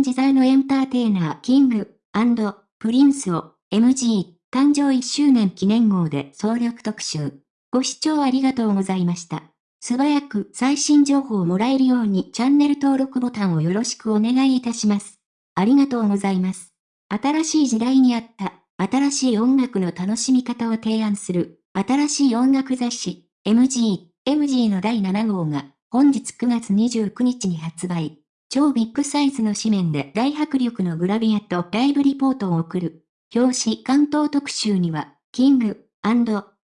自在のエンターテイナーキングプリンスを MG 誕生1周年記念号で総力特集。ご視聴ありがとうございました。素早く最新情報をもらえるようにチャンネル登録ボタンをよろしくお願いいたします。ありがとうございます。新しい時代にあった新しい音楽の楽しみ方を提案する新しい音楽雑誌 MG MG の第7号が本日9月29日に発売。超ビッグサイズの紙面で大迫力のグラビアとライブリポートを送る。表紙巻頭特集には、キング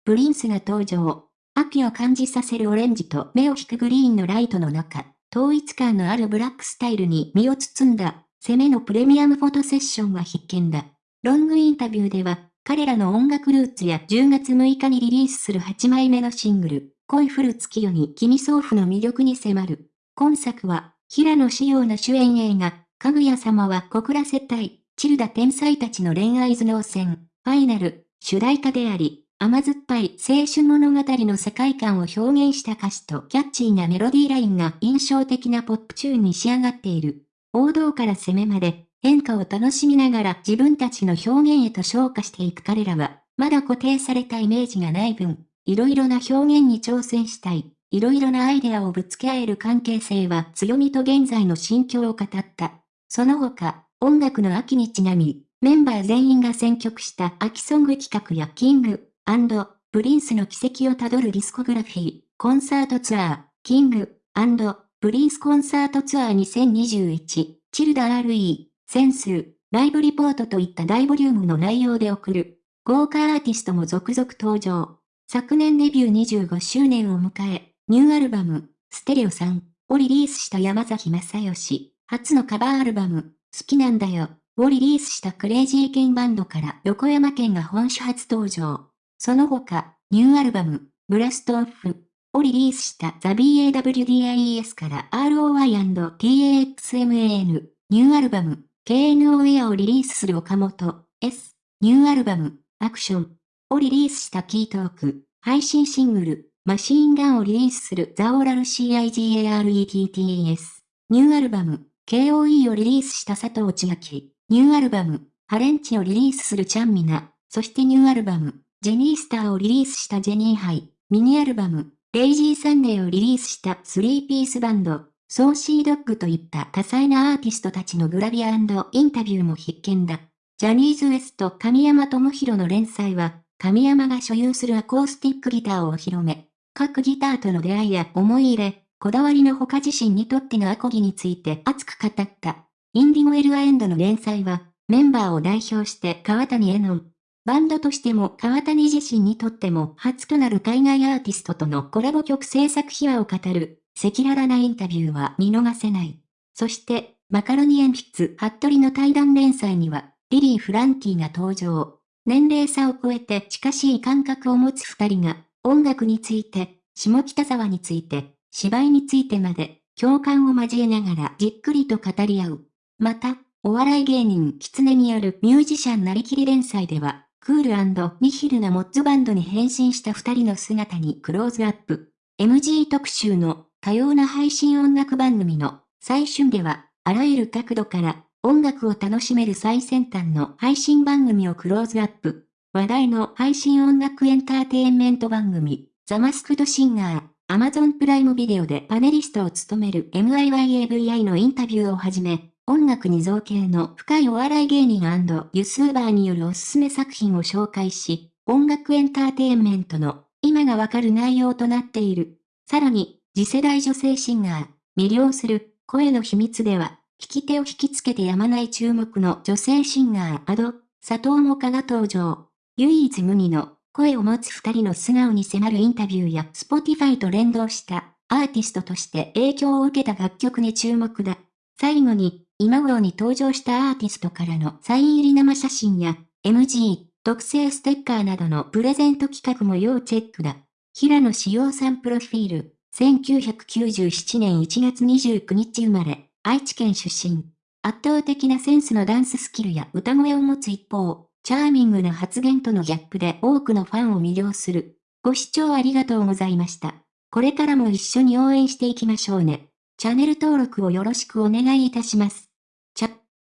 プリンスが登場。秋を感じさせるオレンジと目を引くグリーンのライトの中、統一感のあるブラックスタイルに身を包んだ、攻めのプレミアムフォトセッションは必見だ。ロングインタビューでは、彼らの音楽ルーツや10月6日にリリースする8枚目のシングル、恋降る月夜に君想ふの魅力に迫る。今作は、平野紫耀の主演映画、かぐや様は告らせたい、チルダ天才たちの恋愛頭脳戦、ファイナル、主題歌であり、甘酸っぱい青春物語の世界観を表現した歌詞とキャッチーなメロディーラインが印象的なポップチューンに仕上がっている。王道から攻めまで、変化を楽しみながら自分たちの表現へと昇華していく彼らは、まだ固定されたイメージがない分、いろいろな表現に挑戦したい。いろいろなアイデアをぶつけ合える関係性は強みと現在の心境を語った。その他、音楽の秋にちなみ、メンバー全員が選曲した秋ソング企画やキングプリンスの軌跡をたどるディスコグラフィー、コンサートツアー、キングプリンスコンサートツアー2021、チルダ RE、センス、ライブリポートといった大ボリュームの内容で送る。豪華アーティストも続々登場。昨年デビュー25周年を迎え、ニューアルバム、ステレオさんをリリースした山崎まさよし、初のカバーアルバム、好きなんだよ、をリリースしたクレイジーケンバンドから横山剣が本誌初登場。その他、ニューアルバム、ブラストオフをリリースしたザ BAWDIES から ROI&TAXMAN、ニューアルバム、KNO ウェアをリリースする岡本 S、ニューアルバム、アクション。をリリースしたキートーク、配信シングル、マシーンガンをリリースするザオラル CIGARETTES。ニューアルバム、KOE をリリースした佐藤千秋。ニューアルバム、ハレンチをリリースするちゃんみな。そしてニューアルバム、ジェニースターをリリースしたジェニーハイ。ミニアルバム、レイジーサンデーをリリースしたスリーピースバンド。 Saucy Dog といった多彩なアーティストたちのグラビアインタビューも必見だ。ジャニーズ WEST 神山智洋の連載は、神山が所有するアコースティックギターをお披露目。各ギターとの出会いや思い入れ、こだわりの他自身にとってのアコギについて熱く語った。インディゴエルアエンドの連載は、メンバーを代表して川谷絵音。バンドとしても川谷自身にとっても初となる海外アーティストとのコラボ曲制作秘話を語る、赤裸々なインタビューは見逃せない。そして、マカロニ鉛筆服部の対談連載には、リリー・フランキーが登場。年齢差を超えて近しい感覚を持つ二人が、音楽について、下北沢について、芝居についてまで、共感を交えながらじっくりと語り合う。また、お笑い芸人キツネによるミュージシャンなりきり連載では、クールニヒルなモッツバンドに変身した二人の姿にクローズアップ。MG 特集の多様な配信音楽番組の最春では、あらゆる角度から音楽を楽しめる最先端の配信番組をクローズアップ。話題の配信音楽エンターテインメント番組、ザ・マスクド・シンガー、アマゾンプライムビデオでパネリストを務める MIYAVI のインタビューをはじめ、音楽に造形の深いお笑い芸人ユスーバーによるおすすめ作品を紹介し、音楽エンターテインメントの今がわかる内容となっている。さらに、次世代女性シンガー、魅了する声の秘密では、聞き手を引きつけてやまない注目の女性シンガーアド、佐藤もかが登場。唯一無二の声を持つ二人の素顔に迫るインタビューや Spotify と連動したアーティストとして影響を受けた楽曲に注目だ。最後に、今頃に登場したアーティストからのサイン入り生写真や MG、特製ステッカーなどのプレゼント企画も要チェックだ。平野志陽さんプロフィール、1997年1月29日生まれ。愛知県出身。圧倒的なセンスのダンススキルや歌声を持つ一方、チャーミングな発言とのギャップで多くのファンを魅了する。ご視聴ありがとうございました。これからも一緒に応援していきましょうね。チャンネル登録をよろしくお願いいたします。